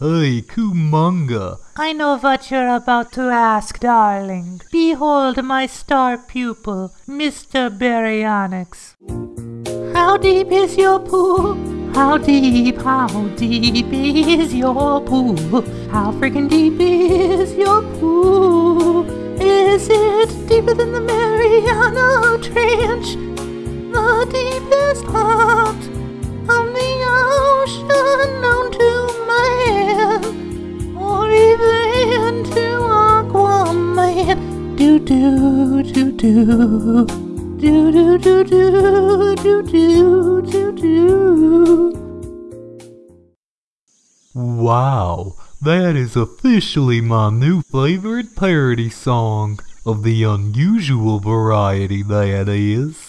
Hey, Kumonga. I know what you're about to ask, darling. Behold my star pupil, Mr. Baryonyx. How deep is your pool? How deep, how deep is your pool? How freaking deep is your pool? Is it deeper than the Mariana Trench? Do do do do. Do do do do do do do do. Wow, that is officially my new favorite parody song of the unusual variety that is.